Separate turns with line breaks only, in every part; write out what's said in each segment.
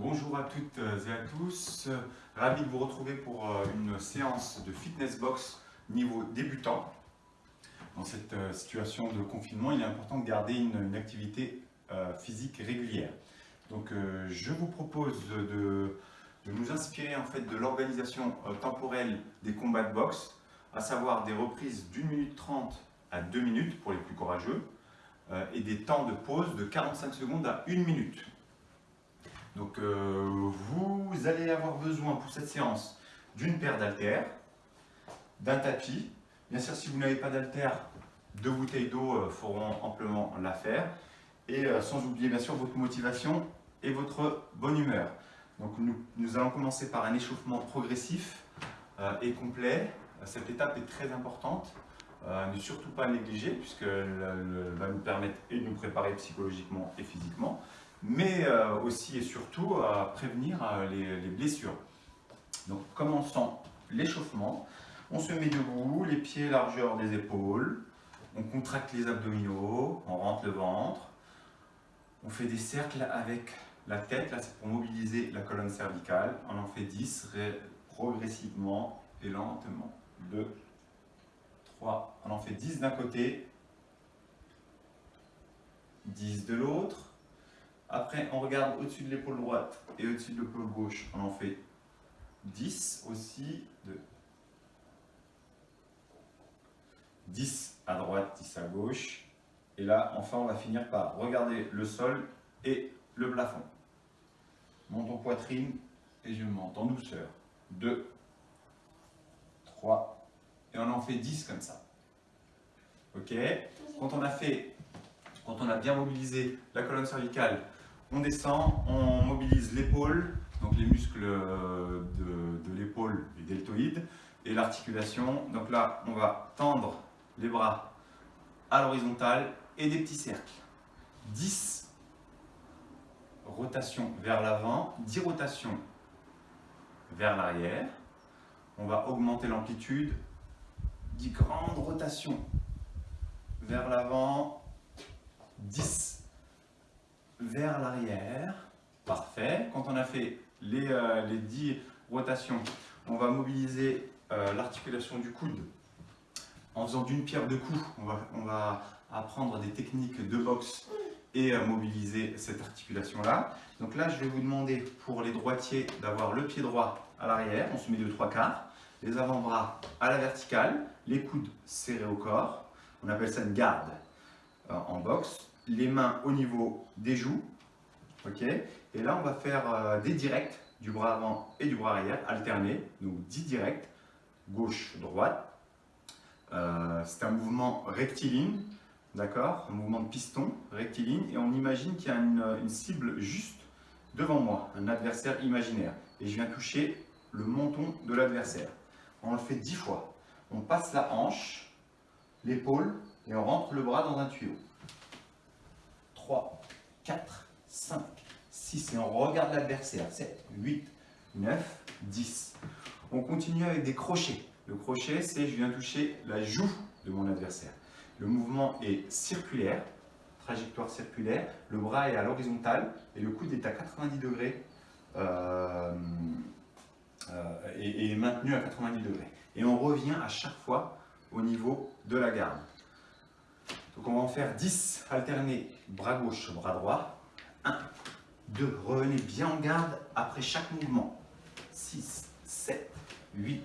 Bonjour à toutes et à tous, ravi de vous retrouver pour euh, une séance de fitness box niveau débutant. Dans cette euh, situation de confinement, il est important de garder une, activité euh, physique régulière. Donc je vous propose de, nous inspirer en fait de l'organisation temporelle des combats de boxe, à savoir des reprises d'une minute trente à deux minutes pour les plus courageux, et des temps de pause de 45 secondes à une minute. Donc euh, vous allez avoir besoin pour cette séance d'une paire d'haltères, d'un tapis. Bien sûr, si vous n'avez pas d'haltères, deux bouteilles d'eau euh, feront amplement l'affaire. Et euh, sans oublier bien sûr votre motivation et votre bonne humeur. Donc nous, allons commencer par un échauffement progressif et complet. Cette étape est très importante. ne surtout pas négliger puisqu'elle va nous permettre et de nous préparer psychologiquement et physiquement mais euh, aussi et surtout à prévenir euh, les, blessures. Donc commençons l'échauffement. On se met debout, les pieds largeur des épaules, on contracte les abdominaux, on rentre le ventre, on fait des cercles avec la tête, là c'est pour mobiliser la colonne cervicale, on en fait 10 progressivement et lentement. 2, 3, on en fait 10 d'un côté, 10 de l'autre, après, on regarde au-dessus de l'épaule droite et au-dessus de l'épaule gauche. On en fait 10 aussi. De 10 à droite, 10 à gauche. Et là, enfin, on va finir par regarder le sol et le plafond. Monte en poitrine et je monte en douceur. 2, 3, et on en fait 10 comme ça. Ok? Quand on a fait, quand on a bien mobilisé la colonne cervicale, on descend, on mobilise l'épaule, donc les muscles euh, de, l'épaule, les deltoïdes, et l'articulation. Donc là, on va tendre les bras à l'horizontale et des petits cercles. 10 rotations vers l'avant, 10 rotations vers l'arrière. On va augmenter l'amplitude, 10 grandes rotations vers l'avant, 10 vers l'arrière. Parfait. Quand on a fait les, euh, les 10 rotations, on va mobiliser euh, l'articulation du coude en faisant d'une pierre deux coups. On va, apprendre des techniques de boxe et euh, mobiliser cette articulation-là. Donc là, je vais vous demander pour les droitiers d'avoir le pied droit à l'arrière, on se met de trois quarts, les avant-bras à la verticale, les coudes serrés au corps. On appelle ça une garde en boxe les mains au niveau des joues. et là, on va faire euh, des directs du bras avant et du bras arrière, alternés. Donc 10 directs, gauche, droite. Euh, c'est un mouvement rectiligne, d'accord Un mouvement de piston rectiligne. Et on imagine qu'il y a une, une, cible juste devant moi, un adversaire imaginaire. Et je viens toucher le menton de l'adversaire. On le fait 10 fois. On passe la hanche, l'épaule, et on rentre le bras dans un tuyau. 3, 4, 5, 6. Et on regarde l'adversaire. 7, 8, 9, 10. On continue avec des crochets. Le crochet, c'est je viens toucher la joue de mon adversaire. Le mouvement est circulaire, trajectoire circulaire. Le bras est à l'horizontale et le coude est à 90 degrés euh, euh, et, est maintenu à 90 degrés. Et on revient à chaque fois au niveau de la garde. Donc on va en faire 10 alternés, bras gauche, bras droit. 1, 2, revenez bien en garde après chaque mouvement. 6, 7, 8,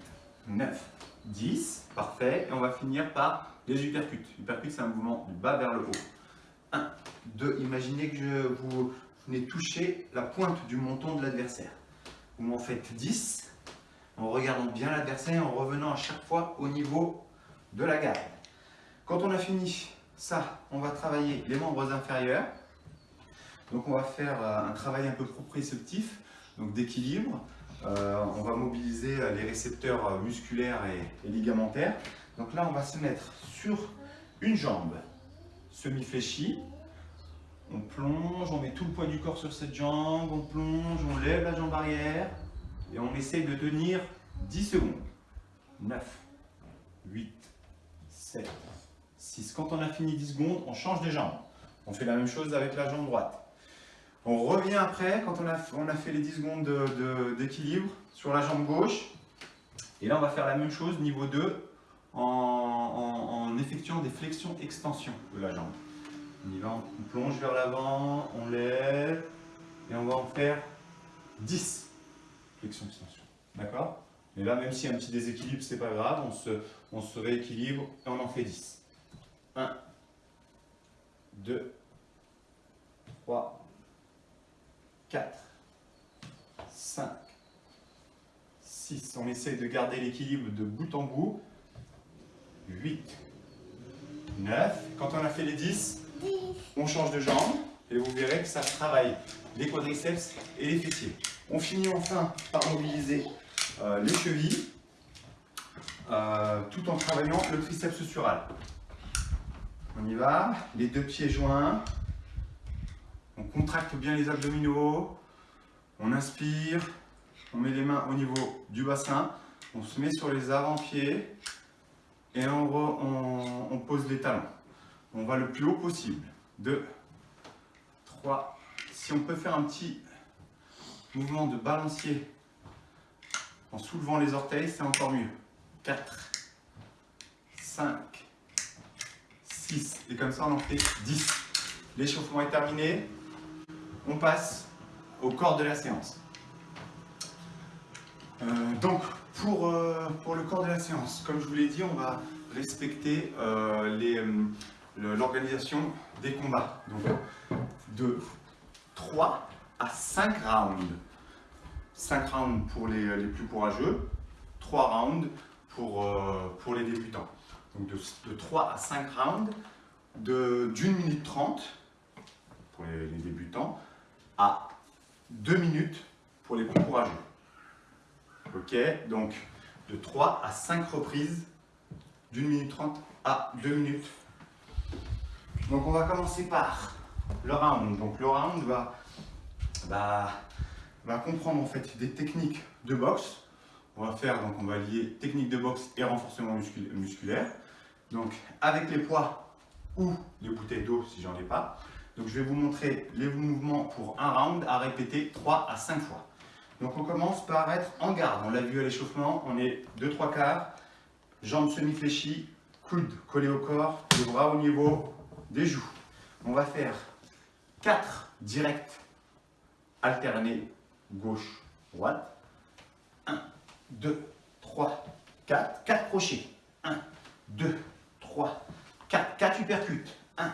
9, 10, parfait. Et on va finir par les uppercuts. Uppercut, c'est un mouvement du bas vers le haut. 1, 2, imaginez que je vous venez toucher la pointe du menton de l'adversaire. Vous m'en faites 10 en regardant bien l'adversaire et en revenant à chaque fois au niveau de la garde. Quand on a fini ça, on va travailler les membres inférieurs. Donc on va faire euh, un travail un peu proprioceptif, donc d'équilibre. Euh, on va mobiliser euh, les récepteurs musculaires et, ligamentaires. Donc là, on va se mettre sur une jambe semi-fléchie. On plonge, on met tout le poids du corps sur cette jambe, on plonge, on lève la jambe arrière et on essaye de tenir 10 secondes. 9, 8, 7, quand on a fini 10 secondes, on change de jambe. On fait la même chose avec la jambe droite. On revient après, quand on a, on a fait les 10 secondes d'équilibre sur la jambe gauche. Et là, on va faire la même chose, niveau 2, en, effectuant des flexions-extensions de la jambe. On y va, on plonge vers l'avant, on lève, et on va en faire 10 flexions-extensions. D'accord? Et là, même s'il y a un petit déséquilibre, c'est pas grave, on se, on se rééquilibre et on en fait 10. 1, 2, 3, 4, 5, 6. On essaye de garder l'équilibre de bout en bout. 8, 9. Quand on a fait les 10, on change de jambe et vous verrez que ça travaille les quadriceps et les fessiers. On finit enfin par mobiliser euh, les chevilles euh, tout en travaillant le triceps sural. On y va, les deux pieds joints, on contracte bien les abdominaux, on inspire, on met les mains au niveau du bassin, on se met sur les avant-pieds. Et on, pose les talons. On va le plus haut possible. 2, 3, si on peut faire un petit mouvement de balancier en soulevant les orteils, c'est encore mieux. 4, 5, 6, et comme ça on en fait 10. L'échauffement est terminé, on passe au corps de la séance. Euh, donc, pour, euh, pour le corps de la séance, comme je vous l'ai dit, on va respecter euh, l'organisation des combats. Donc, de 3 à 5 rounds. 5 rounds pour les, plus courageux, 3 rounds pour les débutants. Donc de, de 3 à 5 rounds d'une minute 30 pour les, débutants à 2 minutes pour les plus courageux. Ok Donc, de 3 à 5 reprises, d'une minute 30 à 2 minutes. Donc, on va commencer par le round. Donc, le round va, va, comprendre en fait des techniques de boxe. On va faire, donc on va lier technique de boxe et renforcement musculaire. Donc, avec les poids ou les bouteilles d'eau si j'en ai pas. Donc je vais vous montrer les mouvements pour un round à répéter 3 à 5 fois. Donc on commence par être en garde. On l'a vu à l'échauffement, on est 2-3 quarts, jambes semi-fléchies, coudes collés au corps, les bras au niveau des joues. On va faire 4 directs alternés gauche, droite. 1, 2, 3, 4. 4 crochets. 1, 2, 3, 4. 4 uppercuts. 1,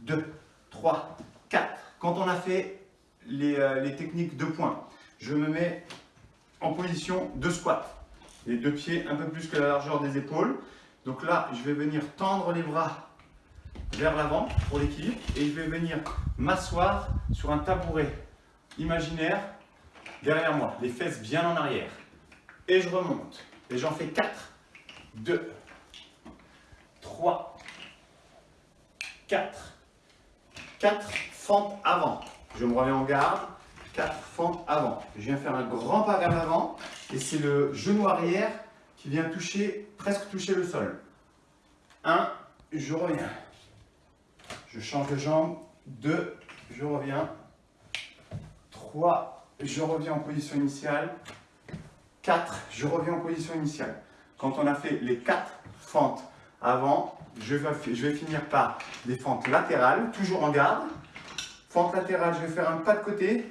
2, 3, 4. Quand on a fait euh, les, techniques de points, je me mets en position de squat. Les deux pieds un peu plus que la largeur des épaules. Donc là, je vais venir tendre les bras vers l'avant pour l'équilibre et je vais venir m'asseoir sur un tabouret imaginaire derrière moi, les fesses bien en arrière. Et je remonte. Et j'en fais 4, 2, 3, 4, 4 fentes avant. Je me remets en garde, 4 fentes avant. Je viens faire un grand pas vers l'avant et c'est le genou arrière qui vient toucher, presque toucher le sol. 1, je reviens. Je change de jambe. 2, je reviens. 3, je reviens en position initiale. 4, je reviens en position initiale. Quand on a fait les 4 fentes avant, je vais, finir par des fentes latérales, toujours en garde. Fente latérale, je vais faire un pas de côté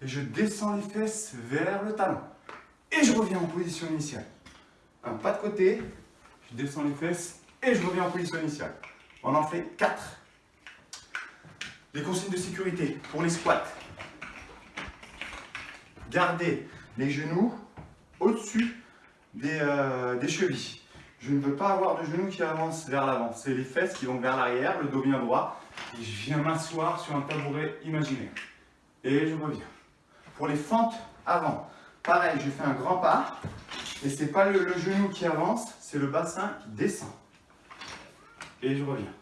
et je descends les fesses vers le talon. Et je reviens en position initiale. Un pas de côté, je descends les fesses et je reviens en position initiale. On en fait 4. Les consignes de sécurité pour les squats. Gardez les genoux au-dessus des euh, chevilles. Je ne veux pas avoir de genoux qui avancent vers l'avant. C'est les fesses qui vont vers l'arrière, le dos bien droit. Et je viens m'asseoir sur un tabouret imaginaire. Et je reviens. Pour les fentes avant, pareil, je fais un grand pas. Et ce n'est pas le, le genou qui avance, c'est le bassin qui descend. Et je reviens.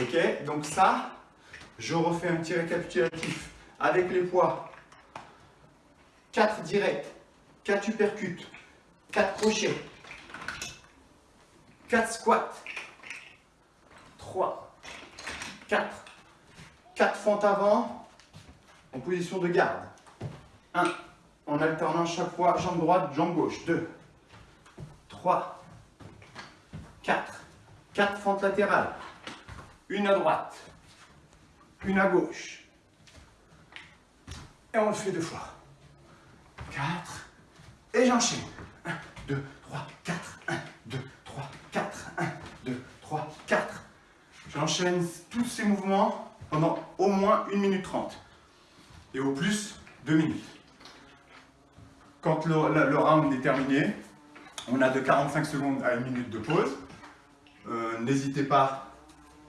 Ok Donc ça, je refais un petit récapitulatif avec les poids. 4 directs, 4 uppercuts, 4 crochets, 4 squats. 3, 4, 4 fentes avant en position de garde. 1. En alternant chaque fois jambe droite, jambe gauche. 2. 3. 4. 4 fentes latérales. Une à droite. Une à gauche. Et on le fait deux fois. 4. Et j'enchaîne. 1, 2, 3, 4. 1, 2, 3, 4. 1, 2, 3, 4. J'enchaîne tous ces mouvements pendant au moins 1 minute 30. Et au plus, 2 minutes. Quand le, round est terminé, on a de 45 secondes à 1 minute de pause. Euh, n'hésitez pas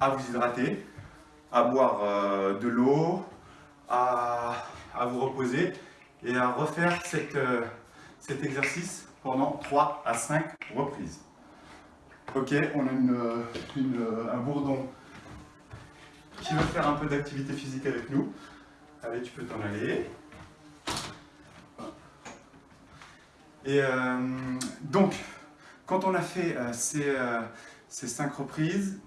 à vous hydrater, à boire euh, de l'eau, à, vous reposer et à refaire euh, cet exercice pendant 3 à 5 reprises. Ok, on a un bourdon qui veut faire un peu d'activité physique avec nous. Allez, tu peux t'en aller. Et euh, donc, quand on a fait euh, ces, euh, ces 5 reprises,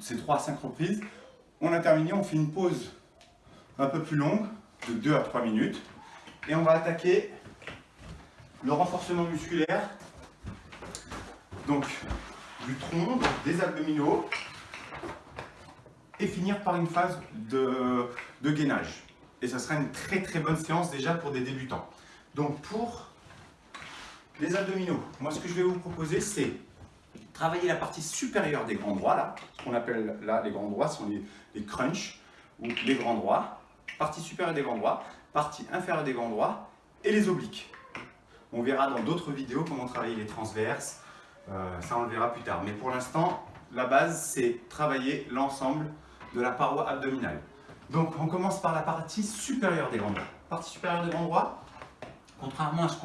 ces 3 à 5 reprises, on a terminé, on fait une pause un peu plus longue, de 2 à 3 minutes, et on va attaquer le renforcement musculaire, donc du tronc, des abdominaux, et finir par une phase de, de gainage. Et ça sera une très très bonne séance déjà pour des débutants. Donc pour les abdominaux, moi ce que je vais vous proposer c'est travailler la partie supérieure des grands droits, là, ce qu'on appelle là les grands droits sont les, les crunchs ou les grands droits, partie supérieure des grands droits, partie inférieure des grands droits et les obliques. On verra dans d'autres vidéos comment travailler les transverses, euh, ça on le verra plus tard. Mais pour l'instant, la base c'est travailler l'ensemble de la paroi abdominale. Donc on commence par la partie supérieure des grands droits. Partie supérieure des grands droits, contrairement à ce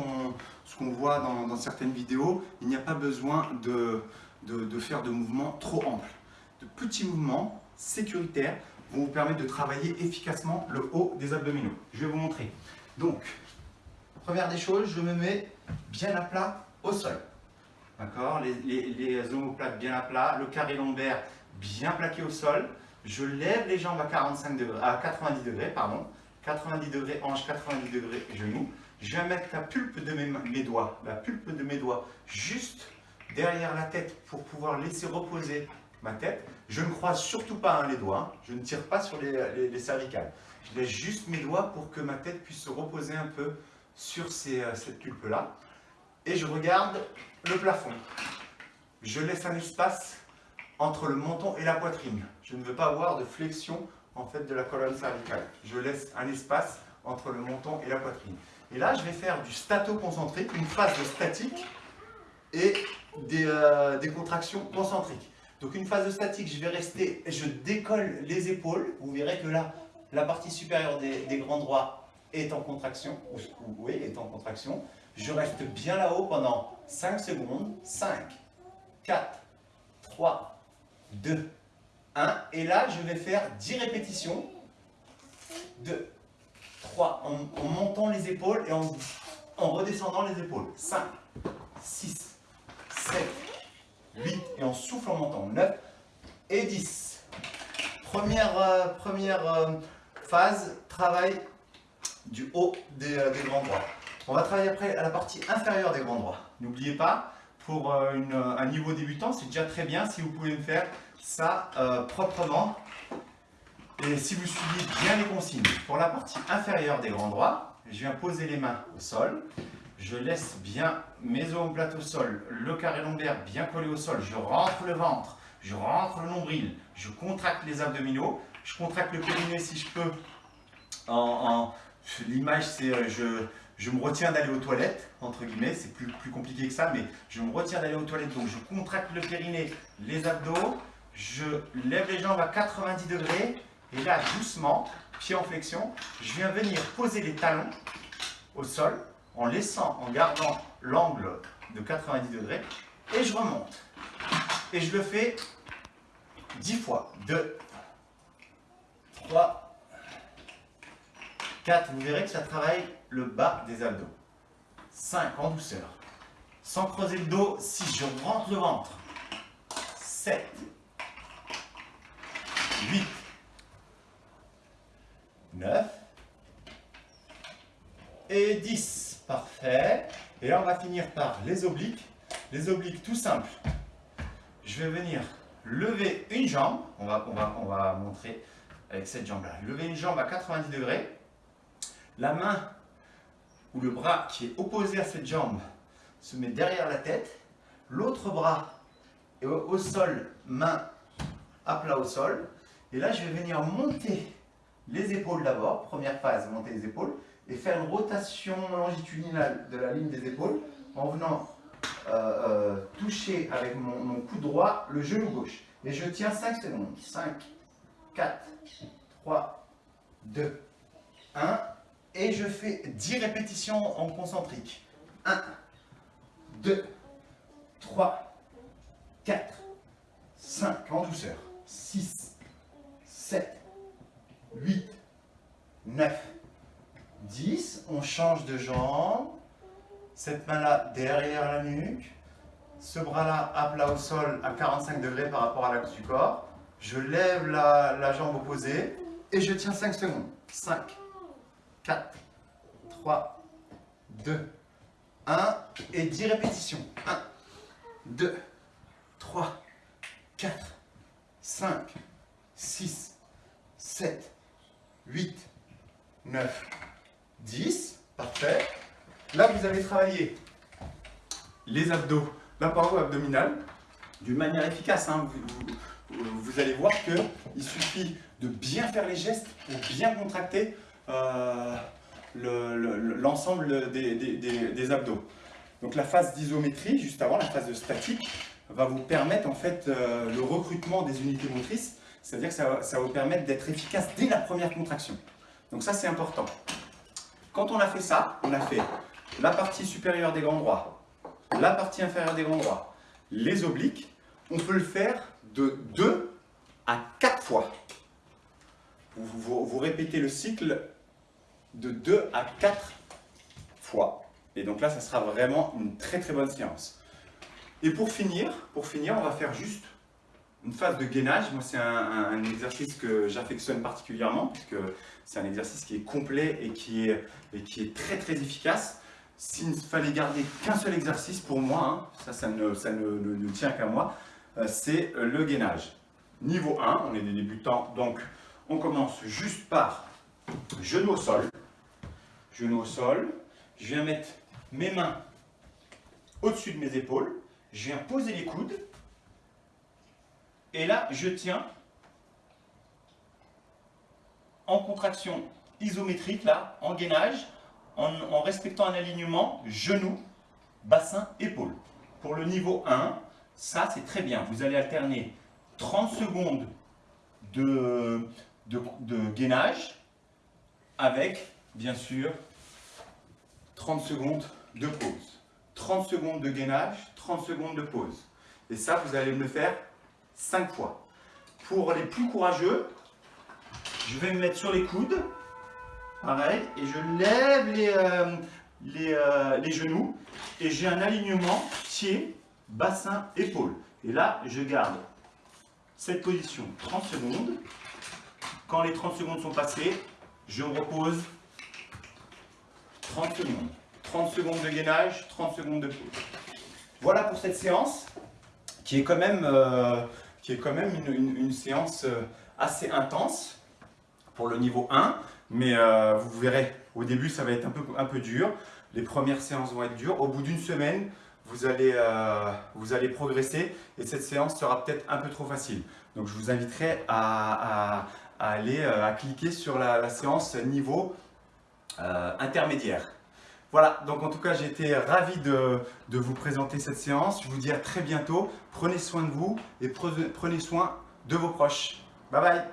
qu'on voit dans, certaines vidéos, il n'y a pas besoin de, de, faire de mouvements trop amples. De petits mouvements sécuritaires vont vous permettre de travailler efficacement le haut des abdominaux. Je vais vous montrer. Donc, première des choses, je me mets bien à plat au sol. D'accord? Les, les, les omoplates bien à plat, le carré lombaire bien plaqué au sol. Je lève les jambes à, 45 degrés, à 90 degrés, pardon. 90 degrés hanche, 90 degrés genoux. Je vais mettre la pulpe de mes, doigts, la pulpe de mes doigts juste derrière la tête pour pouvoir laisser reposer ma tête. Je ne croise surtout pas hein, les doigts, hein. je ne tire pas sur les, cervicales. Je laisse juste mes doigts pour que ma tête puisse se reposer un peu sur euh, cette pulpe-là. Et je regarde le plafond. Je laisse un espace entre le menton et la poitrine. Je ne veux pas avoir de flexion en fait de la colonne cervicale. Je laisse un espace entre le menton et la poitrine. Et là, je vais faire du stato-concentrique, une phase de statique et des, euh, des, contractions concentriques. Donc une phase de statique, je vais rester, je décolle les épaules. Vous verrez que là, la partie supérieure des, des grands droits est en contraction, ou, oui, est en contraction. Je reste bien là-haut pendant 5 secondes. 5, 4, 3, 2, 1. Et là, je vais faire 10 répétitions. 2, 3, en, montant les épaules et en, en redescendant les épaules. 5, 6, 7, 8 et en souffle en montant. 9 et 10. Première, euh, première euh, phase, travail du haut des, euh, des, grands droits. On va travailler après à la partie inférieure des grands droits. N'oubliez pas, pour une, un niveau débutant, c'est déjà très bien si vous pouvez me faire ça euh, proprement. Et si vous suivez bien les consignes, pour la partie inférieure des grands droits, je viens poser les mains au sol. Je laisse bien mes omoplates au sol, le carré lombaire bien collé au sol. Je rentre le ventre, je rentre le nombril, je contracte les abdominaux, je contracte le périnée si je peux. L'image, c'est euh, je, je me retiens d'aller aux toilettes, entre guillemets, c'est plus, plus compliqué que ça, mais je me retiens d'aller aux toilettes, donc je contracte le périnée, les abdos, je lève les jambes à 90 degrés et là, doucement, pied en flexion, je viens venir poser les talons au sol en laissant, en gardant l'angle de 90 degrés et je remonte. Et je le fais 10 fois. 2, 3, 4. Vous verrez que ça travaille le bas des abdos. 5 en douceur. Sans creuser le dos, 6. Je rentre le ventre. 7, 8, 9 et 10. Parfait. Et là, on va finir par les obliques. Les obliques, tout simple. Je vais venir lever une jambe. On va, on montrer avec cette jambe-là. Lever une jambe à 90 degrés. La main ou le bras qui est opposé à cette jambe se met derrière la tête. L'autre bras est au sol, main à plat au sol. Et là, je vais venir monter les épaules d'abord. Première phase, monter les épaules. Et faire une rotation longitudinale de la ligne des épaules en venant euh, euh, toucher avec mon, mon coude droit le genou gauche. Et je tiens 5 secondes. 5, 4, 3, 2, 1. Et je fais 10 répétitions en concentrique. 1, 2, 3, 4, 5, en douceur. 6, 7, 8, 9, 10. On change de jambe. Cette main-là derrière la nuque. Ce bras-là à plat au sol à 45 degrés par rapport à l'axe du corps. Je lève la, jambe opposée et je tiens 5 secondes. 5, 4, 3, 2, 1 et 10 répétitions. 1, 2, 3, 4, 5, 6, 7, 8, 9, 10. Parfait. Là, vous allez travailler les abdos, la paroi abdominale, d'une manière efficace. Hein. Vous, allez voir qu'il suffit de bien faire les gestes pour bien contracter euh, l'ensemble des, abdos. Donc la phase d'isométrie, juste avant, la phase de statique, va vous permettre en fait euh, le recrutement des unités motrices, c'est-à-dire que ça, va vous permettre d'être efficace dès la première contraction. Donc ça c'est important. Quand on a fait ça, on a fait la partie supérieure des grands droits, la partie inférieure des grands droits, les obliques, on peut le faire de 2 à 4 fois. Vous, répétez le cycle de 2 à 4 fois. Et donc là, ça sera vraiment une très très bonne séance. Et pour finir, pour finir, on va faire juste une phase de gainage. Moi, c'est un, exercice que j'affectionne particulièrement, puisque c'est un exercice qui est complet et qui est, très très efficace. S'il ne fallait garder qu'un seul exercice pour moi, hein, ça, ne, ne, tient qu'à moi, euh, c'est le gainage. Niveau 1, on est des débutants, donc on commence juste par genou au sol. Genou au sol. Je viens mettre mes mains au-dessus de mes épaules. Je viens poser les coudes. Et là, je tiens en contraction isométrique, là, en gainage, en, respectant un alignement genou, bassin, épaule. Pour le niveau 1, ça c'est très bien. Vous allez alterner 30 secondes de, de, gainage avec, bien sûr, 30 secondes de pause. 30 secondes de gainage, 30 secondes de pause. Et ça, vous allez me le faire 5 fois. Pour les plus courageux, je vais me mettre sur les coudes, pareil, et je lève les, euh, euh, genoux, et j'ai un alignement pied, bassin, épaule. Et là, je garde cette position 30 secondes. Quand les 30 secondes sont passées, je repose 30 secondes. 30 secondes de gainage, 30 secondes de pause. Voilà pour cette séance qui est quand même, euh, qui est quand même une séance assez intense pour le niveau 1, mais euh, vous verrez, au début ça va être un peu, un peu dur, les premières séances vont être dures, au bout d'une semaine, vous allez, euh, vous allez progresser et cette séance sera peut-être un peu trop facile. Donc je vous inviterai à, aller euh, à cliquer sur la, séance niveau intermédiaire. Voilà, donc en tout cas j'ai été ravi de, vous présenter cette séance. Je vous dis à très bientôt. Prenez soin de vous et prenez soin de vos proches. Bye bye